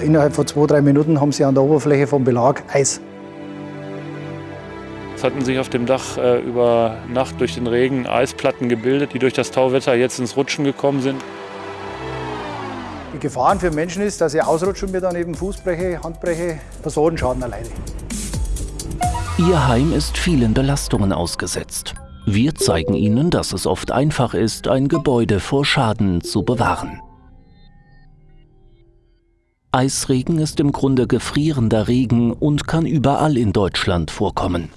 Innerhalb von zwei, drei Minuten haben sie an der Oberfläche vom Belag Eis. Es hatten sich auf dem Dach äh, über Nacht durch den Regen Eisplatten gebildet, die durch das Tauwetter jetzt ins Rutschen gekommen sind. Die Gefahren für Menschen ist, dass sie ausrutschen und mir dann eben Fußbreche, Handbreche, Personenschaden erleide. Ihr Heim ist vielen Belastungen ausgesetzt. Wir zeigen Ihnen, dass es oft einfach ist, ein Gebäude vor Schaden zu bewahren. Eisregen ist im Grunde gefrierender Regen und kann überall in Deutschland vorkommen.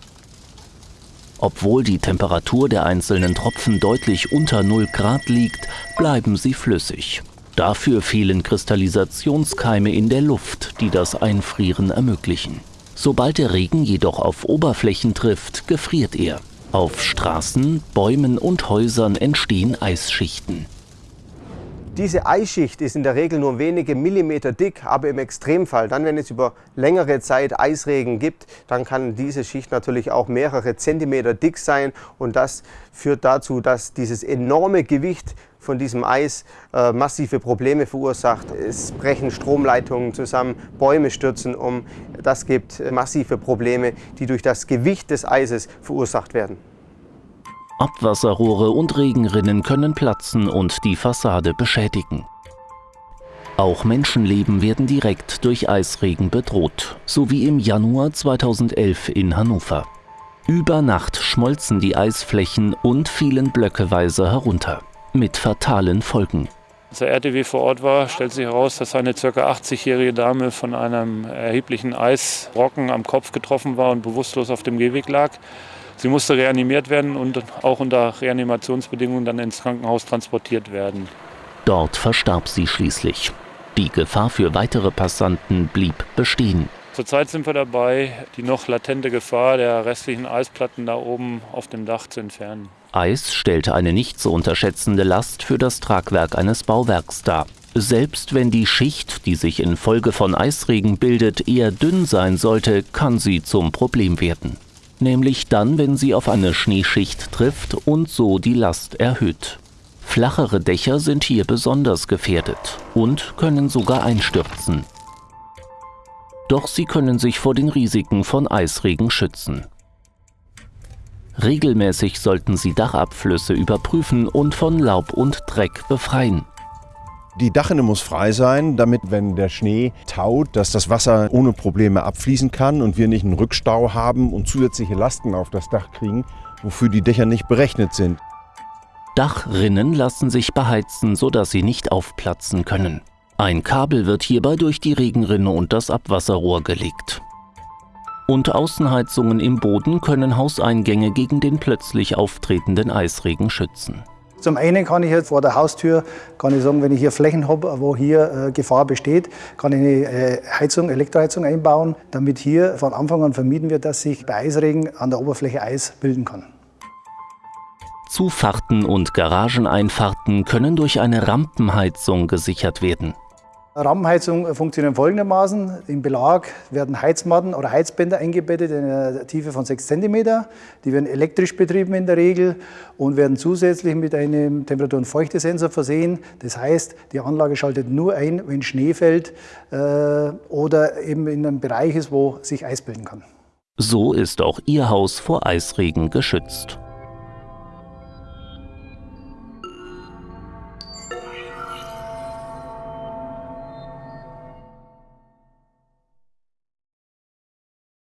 Obwohl die Temperatur der einzelnen Tropfen deutlich unter 0 Grad liegt, bleiben sie flüssig. Dafür fehlen Kristallisationskeime in der Luft, die das Einfrieren ermöglichen. Sobald der Regen jedoch auf Oberflächen trifft, gefriert er. Auf Straßen, Bäumen und Häusern entstehen Eisschichten. Diese Eisschicht ist in der Regel nur wenige Millimeter dick, aber im Extremfall, dann wenn es über längere Zeit Eisregen gibt, dann kann diese Schicht natürlich auch mehrere Zentimeter dick sein und das führt dazu, dass dieses enorme Gewicht von diesem Eis äh, massive Probleme verursacht. Es brechen Stromleitungen zusammen, Bäume stürzen um. Das gibt massive Probleme, die durch das Gewicht des Eises verursacht werden. Abwasserrohre und Regenrinnen können platzen und die Fassade beschädigen. Auch Menschenleben werden direkt durch Eisregen bedroht, so wie im Januar 2011 in Hannover. Über Nacht schmolzen die Eisflächen und fielen blöckeweise herunter, mit fatalen Folgen. Als der RTW vor Ort war, stellt sich heraus, dass eine ca. 80-jährige Dame von einem erheblichen Eisbrocken am Kopf getroffen war und bewusstlos auf dem Gehweg lag. Sie musste reanimiert werden und auch unter Reanimationsbedingungen dann ins Krankenhaus transportiert werden. Dort verstarb sie schließlich. Die Gefahr für weitere Passanten blieb bestehen. Zurzeit sind wir dabei, die noch latente Gefahr der restlichen Eisplatten da oben auf dem Dach zu entfernen. Eis stellte eine nicht zu unterschätzende Last für das Tragwerk eines Bauwerks dar. Selbst wenn die Schicht, die sich infolge von Eisregen bildet, eher dünn sein sollte, kann sie zum Problem werden nämlich dann, wenn sie auf eine Schneeschicht trifft und so die Last erhöht. Flachere Dächer sind hier besonders gefährdet und können sogar einstürzen. Doch sie können sich vor den Risiken von Eisregen schützen. Regelmäßig sollten Sie Dachabflüsse überprüfen und von Laub und Dreck befreien. Die Dachrinne muss frei sein, damit, wenn der Schnee taut, dass das Wasser ohne Probleme abfließen kann und wir nicht einen Rückstau haben und zusätzliche Lasten auf das Dach kriegen, wofür die Dächer nicht berechnet sind. Dachrinnen lassen sich beheizen, sodass sie nicht aufplatzen können. Ein Kabel wird hierbei durch die Regenrinne und das Abwasserrohr gelegt. Und Außenheizungen im Boden können Hauseingänge gegen den plötzlich auftretenden Eisregen schützen. Zum einen kann ich jetzt vor der Haustür, kann ich sagen, wenn ich hier Flächen habe, wo hier äh, Gefahr besteht, kann ich eine äh, Heizung, Elektroheizung einbauen, damit hier von Anfang an vermieden wird, dass sich bei Eisregen an der Oberfläche Eis bilden kann. Zufahrten und Garageneinfahrten können durch eine Rampenheizung gesichert werden. Rahmenheizung funktioniert folgendermaßen. Im Belag werden Heizmatten oder Heizbänder eingebettet in einer Tiefe von 6 cm. Die werden elektrisch betrieben in der Regel und werden zusätzlich mit einem Temperatur- und Feuchtesensor versehen. Das heißt, die Anlage schaltet nur ein, wenn Schnee fällt äh, oder eben in einem Bereich ist, wo sich Eis bilden kann. So ist auch Ihr Haus vor Eisregen geschützt.